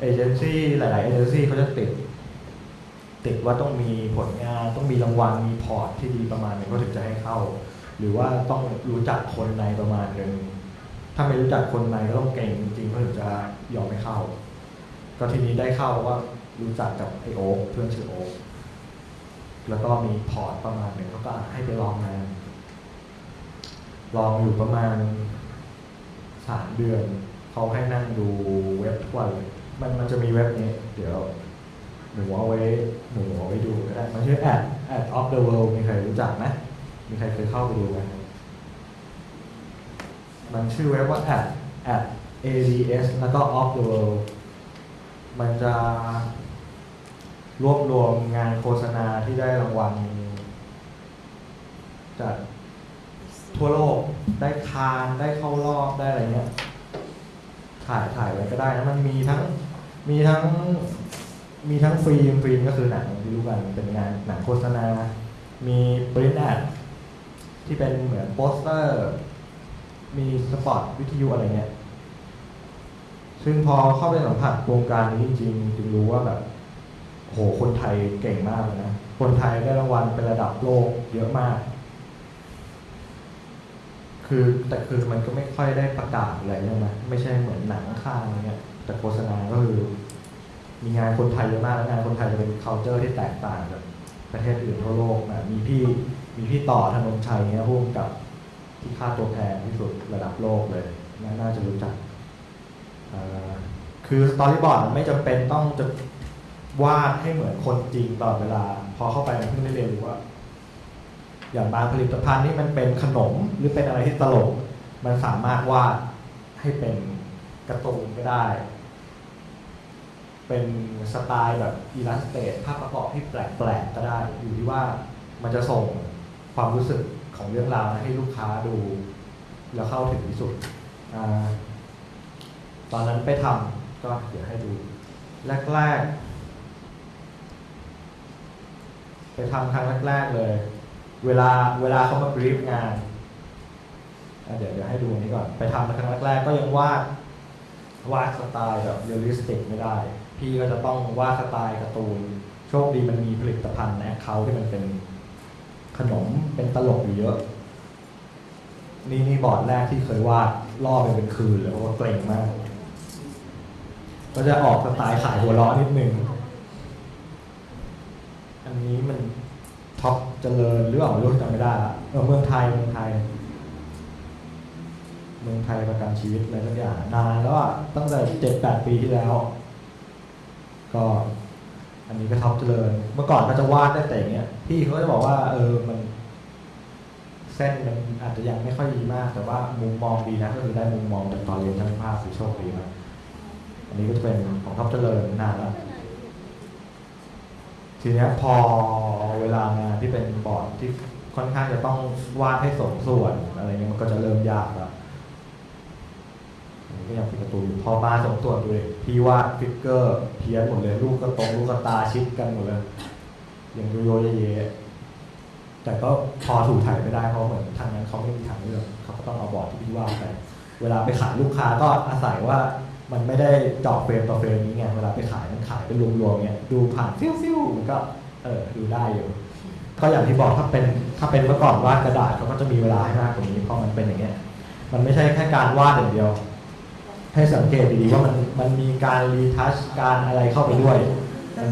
เอเจนซี่หลาย ๆ เอเจนซี่เขาจะติด ติดว่าต้องมีผลงาน ต้องมีรางวัลมี port ที่ดีประมาณหนึงก็ถึงจะให้เข้า หรือว่าต้องรู้จักคนในประมาณหนึ่งถ้าไม่รู้จักคนในก็ต้องเก่งจริงๆก็ถึงจะยอมให้เข้า ก็ทีนี้ได้เข้าว่ารู้จักกับไอโอเพื่อนชื่อโอแล้วก็มี port ประมาณหนึ่งเขาก็ให้ไปลองงาน ลองอยู่ประมาณสามเดือน เขาให้นั่งดูเว็บทุกวันเลย มันมันจะมีเว็บนี้ เดี๋ยวหนูเอาไว้หนูเอาไว้ดูก็ได้ มันชื่อ ad ad of the world มีใครรู้จักไหมมีใครเคยเข้าไปดูไหมมันชื่อเว็บว่า ad ad ads แล้วก็ of the world มันจะรวบรวมงานโฆษณาที่ได้รางวัลจากทั่วโลกได้คานส์ได้เข้ารอบได้อะไรเงี้ยถ่ายถ่ายไว้ก็ได้นะมันมีทั้ง มีทั้งมีทั้ง film film ก็คือหนังที่รู้กันเป็นงานหนังโฆษณา มี print ad ที่เป็นเหมือนโปสเตอร์ มีสปอตวิทยุอะไรเงี้ยซึ่งพอเข้าไปสัมผัสวงการนี้จริงๆจึงรู้ว่าแบบโหคนไทยเก่งมากเลยนะ คนไทยได้รางวัลเป็นระดับโลกเยอะมาก คือแต่คือมันก็ไม่ค่อยได้ประกาศอะไรใช่ไหมไม่ใช่เหมือนหนังข้างอะไรเงี้ย แต่โฆษณาก็คือ มีงานคนไทยเยอะมากแล้วงานคนไทยจะเป็น culture ที่แตกต่างจากประเทศอื่นทั่วโลกนะมีพี่มีพี่ต่อธนงชัยเนี่ยพุ่มกับที่ค่าตัวแพงที่สุดระดับโลกเลยน่าน่าจะรู้จักคือสตอรี่บอร์ดไม่จำเป็นต้องจะวาดให้เหมือนคนจริงตลอดเวลา พอเข้าไปมันเพิ่งได้เรียนรู้ว่า อย่างบางผลิตภัณฑ์นี่มันเป็นขนมหรือเป็นอะไรที่ตลก มันสามารถวาดให้เป็นกร์ตูนก็ได้ เป็นสไตล์แบบอิลลัสเตรตภาพประกอบที่แปลกๆก็ได้ อยู่ที่ว่ามันจะส่งความรู้สึกของเรื่องราวให้ลูกค้าดู แล้วเข้าถึงที่สุดอตอนนั้นไปทำก็เดี๋ยวให้ดู แรกๆไปทำครั้งแรกๆเลย เวลาเวลาเขามา brief งานเดี๋ยวเดี๋ยวให้ดูอันนี้ก่อน ไปทำครั้งแรกๆก็ยังวาดวาดสไตล์แบบ realistic ไม่ได้ พี่ก็จะต้องวาดสไตล์การ์ตูน โชคดีมันมีผลิตภัณฑ์ในเขาที่มันเป็นขนมเป็นตลกอยู่เยอะ นี่นี่บอร์ดแรกที่เคยวาดล่อไปเป็นคืนเลยเพราะว่าเกรงมาก ก็จะออกสไตล์ขายหัวล้อนิดนึง อันนี้มัน ท็อปเจริญหรือเปล่าไม่รู้จำไม่ได้ละเมืองไทยเมืองไทย เมืองไทยประกันชีวิตอะไรสักอย่างนานแล้วอะตั้งแต่เจ็ดแปดปีที่แล้ว ก็ อันนี้ก็ท็อปเจริญ เมื่อก่อนก็จะวาดได้แต่อย่างเงี้ยพี่เขาจะบอกว่า เออมัน เส้นมันอาจจะยังไม่ค่อยดีมาก แต่ว่ามุมมองดีนะก็คือได้มุมมองจากตอนเรียนช่างภาพคือโชคดีมากอันนี้ก็จะเป็นของท็อปเจริญนานแล้ว ทีเนี้ยพอเวลางานที่เป็นบอร์ดที่ค่อนข้างจะต้องวาดให้สมส่วนอะไรเงี้ยมันก็จะเริ่มยากแล้วก็ยังเป็นการ์ตูนอยู่พอมาสมส่วนด้วยพี่วาด figure เพี้ยนหมดเลยลูกก็ตรงลูกกระตาชิดกันหมดเลยอย่างโยโยเยะๆแต่ก็พอถูกถ่ายไม่ได้เพราะเหมือนทางนั้นเขาไม่มีทางเลือกเขาก็ต้องเอาบอร์ดที่พี่วาดไป เวลาไปขายลูกค้าก็อาศัยว่า มันไม่ได้เจาะ frame ต่อ frame นี้ไงเวลาไปขายมันขายเป็นรวมๆเนี่ยดูผ่านฟิ้วฟิ้วๆมันก็เออดูได้อยู่ก็อย่างที่บอกถ้าเป็นถ้าเป็นเมื่อก่อนวาดกระดาษเขาก็จะมีเวลาให้มากกว่านี้เพราะมันเป็นอย่างเงี้ยมันไม่ใช่แค่การวาดอย่างเดียว ให้สังเกตดีๆว่ามันมันมีการรีทัชการอะไรเข้าไปด้วย มัน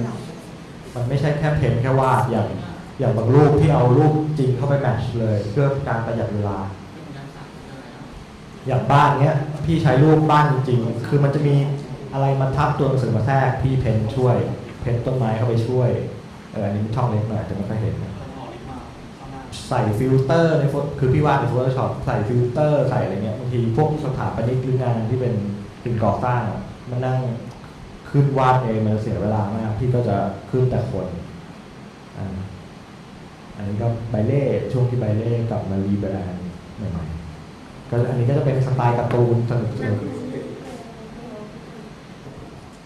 มันไม่ใช่แค่เพ้นแค่วาดอย่างอย่างบางรูปที่เอารูปจริงเข้าไปแมทช์เลย เพื่อการประหยัดเวลา อย่างบ้านเนี้ยพี่ใช้รูปบ้านจริงๆ คือมันจะมีอะไรมาทับตัวหนังสือมาแทรกพี่เพนช่วย เพนต้นไม้เข้าไปช่วยเอออันนี้ช่องเล็กหน่อยจะไม่ค่อยเห็นใส่ฟิลเตอร์ในโฟคือพี่วาดใน Photoshop ใส่ฟิลเตอร์ใส่อะไรเงี้ยบางทีพวกสถาปนิกหรืองานที่เป็นสิ่งก่อสร้างมันนั่งขึ้นวาดเองมันเสียเวลามากพี่ก็จะขึ้นแต่คนอันนี้ก็ไบเล่ช่วงที่ไบเล่กลับมา rebrand ใหม่ๆ ก็อันนี้ก็จะเป็นสไตล์การ์ตูนสนุกสนุก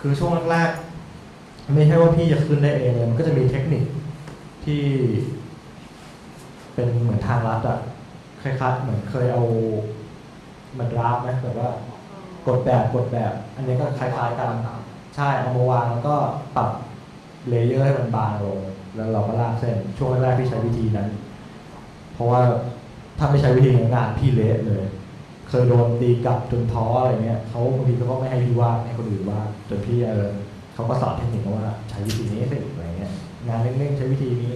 คือช่วงแรกๆไม่ใช่ว่าพี่จะขึ้นได้เองเลยมันก็จะมีเทคนิคที่ เป็นเหมือนทางลัดอะคล้ายๆเหมือนเคยเอามันราฟไหมแบบว่ากดแบบกดแบบ อันนี้ก็คล้ายๆกันใช่เอามาวางแล้วก็ปรับเลเยอร์ให้มันบางลง แล้วเราก็ลากเส้น ช่วงแรกๆพี่ใช้วิธีนั้น เพราะว่า ถ้าไม่ใช้วิธีนั้นงานพี่เละเลย เคยโดนตีกลับจนท้ออะไรเงี้ยเขาบางทีเขาก็ไม่ให้พี่วาดให้คนอื่นวาดจนพี่เออเขาก็สอนเทคนิคว่าใช้วิธีนี้สิอะไรเงี้ยงานเร่งๆใช้วิธีนี้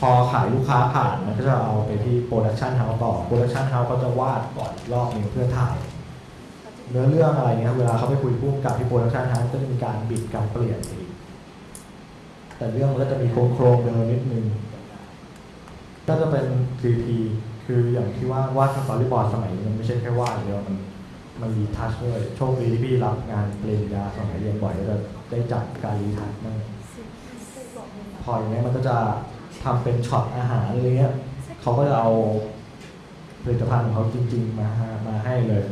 พอขายลูกค้าผ่านมันก็จะเอาไปที่ production house ต่อ production house ก็จะวาดก่อนอีกรอบหนึงเพื่อถ่ายเนื้อเรื่องอะไรเงี้ยเวลาเขาไปคุยพุ่มกับที่ production house ก็จะมีการบิดการเปลี่ยนอีกแต่เรื่องมันก็จะมีโครงโครงๆเดิมนิดนึง ก็จะเป็น 3P คืออย่างที่ว่าวาด storyboard สมัยนี้มันไม่ใช่แค่วาดเดียวมันมันรีทัชด้วยโชคดีที่พี่รับงานปริญญาสมัยเรียนบ่อยก็จะได้จับการรีทัชมากพออย่างเงี้ยมันก็จะทำเป็นช็อตอาหารอะไรเงี้ยเขาก็จะเอาผลิตภัณฑ์ของเขาจริง ๆ มามาให้เลย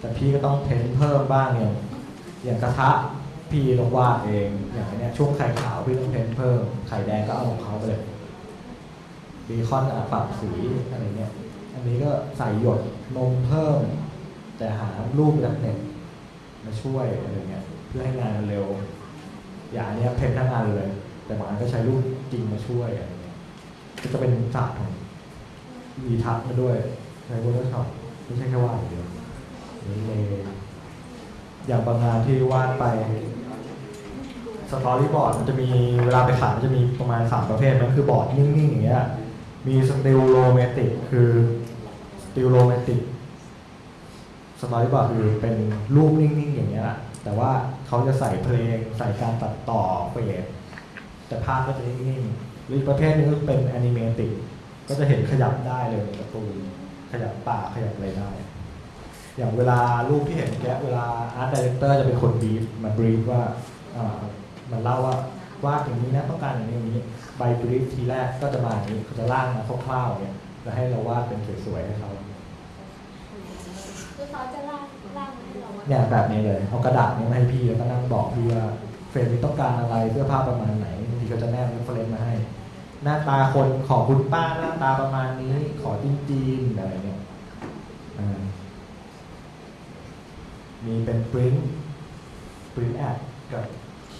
แต่พี่ก็ต้องเพ้นเพิ่มบ้างอย่างอย่างกระทะพี่ต้องวาดเองอย่างเนี้ยช่วงไข่ขาวพี่ต้องเพ้นเพิ่มไข่แดงก็เอาของเขาไปเลย เบคอนอะปรับสีอะไรเงี้ย อันนี้ก็ใส่หยดนมเพิ่ม แต่หารูปจากเน็ตมาช่วยอะไรเงี้ยเพื่อให้งานมันเร็ว อย่างนเนี้ยเพ้นทั้งงานเลย แต่บางอันก็ใช้รูปจริงมาช่วยอะไรเงี้ยก็จะเป็นศาสตร์ของมีทัศน์มาด้วยใช้ Photoshop ไม่ใช่แค่วาดอย่างเดียวเลยอย่างบางงานที่วาดไปสตอรี่บอร์ดมันจะมีเวลาไปขายมันจะมีประมาณสามประเภทมันคือบอร์ดนิ่งๆอย่างเงี้ย มี stillomatic คือ stillomatic storyboard คือเป็นรูปนิ่งๆอย่างเงี้ยแต่ว่าเขาจะใส่เพลงใส่การตัดต่อ fade แต่ภาพก็จะนิ่งๆหรืออีกประเภทหนึงก็เป็น animatic ก็จะเห็นขยับได้เลยในการ์ตูนขยับปากขยับอะไรได้ อย่างเวลารูปที่เห็นแกเวลาart director จะเป็นคน brief มา brief ว่ามันเล่าว่า วาดอย่างนี้นะต้องการอย่างนี้อย่างนี้ใบ brief ทีแรกก็จะมาอย่างนี้เขาจะร่างมาคร่าวๆเนี่ยแล้วให้เราวาดเป็นสวยๆให้เขาคือเขาจะร่างร่างให้เราว่าเนี่ยแบบนี้เลยเอากระดาษนี้มาให้พี่แล้วก็นั่งบอกพี่ว่า frame นี้ต้องการอะไรเสื้อผ้าประมาณไหนบางทีเขาจะแนบ reference มาให้ หน้าตาคนขอคุณป้าหน้าตาประมาณนี้ ขอจีนจีนๆอะไรเนี่ยอ่ามีเป็น print print ad กับ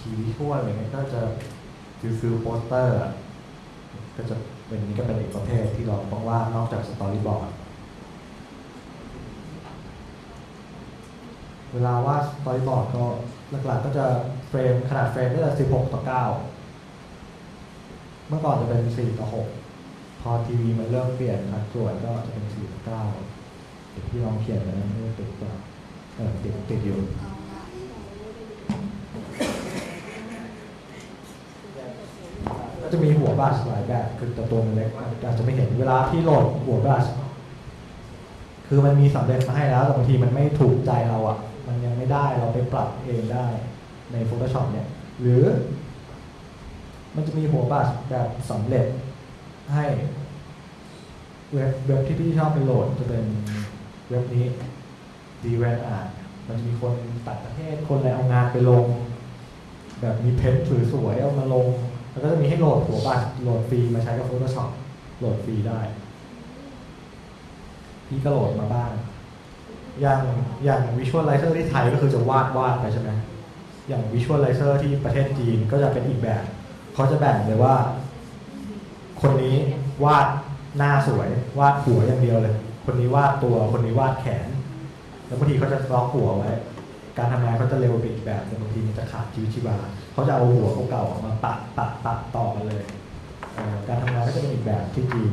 คีย์ทั่วอะไรเงี้ยก็จะ feel feel โปสเตอร์ก็จะเป็นนี้ก็เป็นอีกประเภทที่เราต้องวาดนอกจาก storyboard เวลาวาด storyboard ก็หลักๆก็จะ frame ขนาด frame ก็จะ 16 ต่อ 9 เมื่อก่อนจะเป็น 4 ต่อ 6 พอทีวีมันเริ่มเปลี่ยนสัดส่วนก็จะเป็น 4 ต่อ9เดี๋ยวพี่ลองเขียนไปนะไม่ได้ติดต่อเออติดติดอยู่ ก็จะมีหัวบลัชหลายแบบคือแต่ตัวมันเล็กอาจจะไม่เห็นเวลาพี่โหลดหัวบลัชคือมันมีสำเร็จมาให้แล้วแต่บางทีมันไม่ถูกใจเราอะ่ะ มันยังไม่ได้เราไปปรับเองได้ใน Photoshop เนี่ย หรือ มันจะมีหัวบัตรแบบสำเร็จให้เว็บเว็บที่พี่ชอบไปโหลดจะเป็นเว็บนี้ d w a n Art มันจะมีคนต่างประเทศคนอะไรเอางานไปลง แบบมี paint สวยๆเอามาลง แล้วก็จะมีให้โหลดหัวบัตรโหลดฟรีมาใช้กับ Photoshop โหลดฟรีได้ พี่ก็โหลดมาบ้าง อย่างอย่างวิชวลไลเซอร์ที่ไทยก็คือจะวาดวาดไปใช่ไหมอย่างวิชวลไลเซอร์ที่ประเทศจีนก็จะเป็นอีกแบบ เขาจะแบ่งเลยว่า คนนี้วาดหน้าสวย วาดหัวอย่างเดียวเลย คนนี้วาดตัว คนนี้วาดแขน แล้วบางทีเขาจะล็อกหัวไว้ การทำงานเขาจะเร็วไปอีกแบบแต่บางทีมันจะขาดชีวิตชีวา เขาจะเอาหัวเก่าๆมาปัดปัดปัดต่อกันเลย การทำงานก็จะเป็นอีกแบบที่จีน